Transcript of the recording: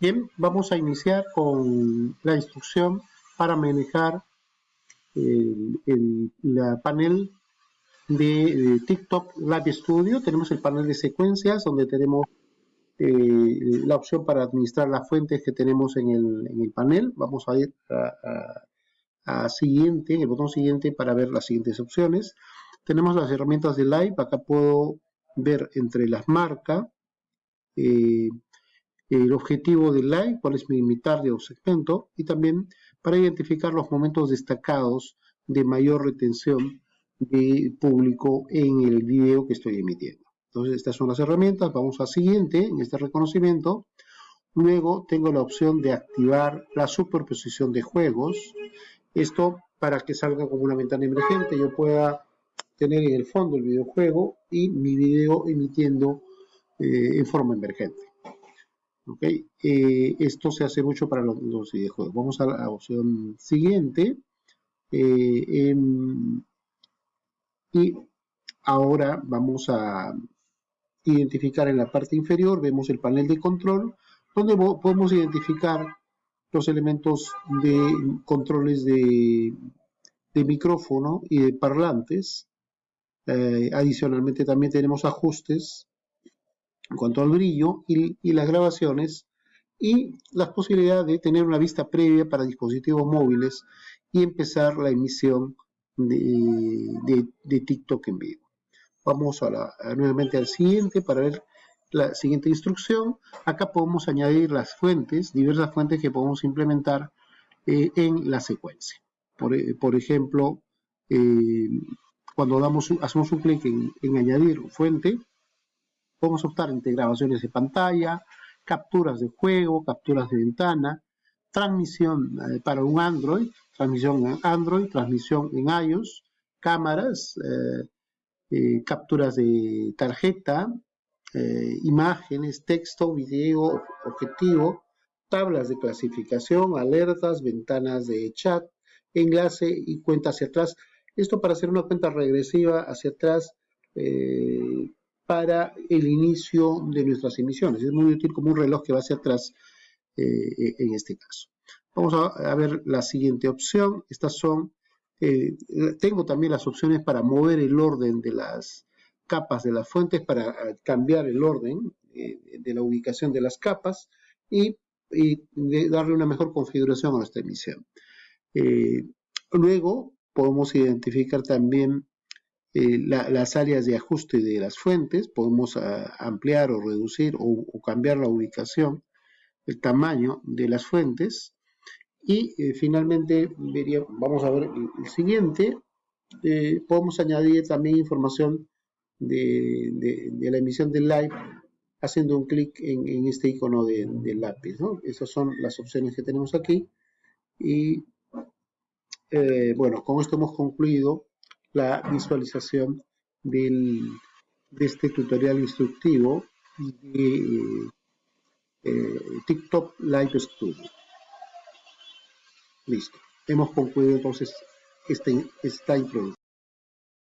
Bien, vamos a iniciar con la instrucción para manejar el, la panel de, TikTok Live Studio. Tenemos el panel de secuencias donde tenemos eh, la opción para administrar las fuentes que tenemos en el, panel. Vamos a ir a, siguiente, el botón siguiente para ver las siguientes opciones. Tenemos las herramientas de Live. Acá puedo ver entre las marcas. Eh, el objetivo del live, cuál es mi, mi target o segmento, y también para identificar los momentos destacados de mayor retención de público en el video que estoy emitiendo. Entonces, estas son las herramientas. Vamos a siguiente en este reconocimiento. Luego tengo la opción de activar la superposición de juegos. Esto para que salga como una ventana emergente. Yo pueda tener en el fondo el videojuego y mi video emitiendo eh, en forma emergente. Eh, esto se hace mucho para los, videojuegos. Vamos a la opción siguiente. Eh, y ahora vamos a identificar en la parte inferior, vemos el panel de control, donde podemos identificar los elementos de controles de, micrófono y de parlantes. Eh, adicionalmente también tenemos ajustes en cuanto al brillo y, las grabaciones y la posibilidad de tener una vista previa para dispositivos móviles y empezar la emisión de, TikTok en vivo. Vamos a nuevamente al siguiente para ver la siguiente instrucción. Acá podemos añadir las fuentes, diversas fuentes que podemos implementar eh, en la secuencia. Por, eh, ejemplo, eh, cuando damos, hacemos un clic en, en añadir fuente, Podemos optar entre grabaciones de pantalla, capturas de juego, capturas de ventana, transmisión eh, para un Android, transmisión en Android, transmisión en iOS, cámaras, eh, eh, capturas de tarjeta, imágenes, texto, video, objetivo, tablas de clasificación, alertas, ventanas de chat, enlace y cuenta hacia atrás. Esto para hacer una cuenta regresiva hacia atrás para el inicio de nuestras emisiones. Es muy útil como un reloj que va hacia atrás eh, en este caso. Vamos a, ver la siguiente opción. Estas son, eh, tengo también las opciones para mover el orden de las capas de las fuentes, para eh, cambiar el orden de la ubicación de las capas y, darle una mejor configuración a nuestra emisión. luego podemos identificar también eh, las áreas de ajuste de las fuentes, podemos ah, ampliar o reducir o, cambiar la ubicación, el tamaño de las fuentes. Y eh, finalmente, vamos a ver el, siguiente, eh, podemos añadir también información de, la emisión del live haciendo un clic en, este icono del lápiz. Esas son las opciones que tenemos aquí. Y bueno, con esto hemos concluido la visualización del, de este tutorial instructivo de eh, TikTok Live Studio. Listo. Hemos concluido entonces este, esta introducción.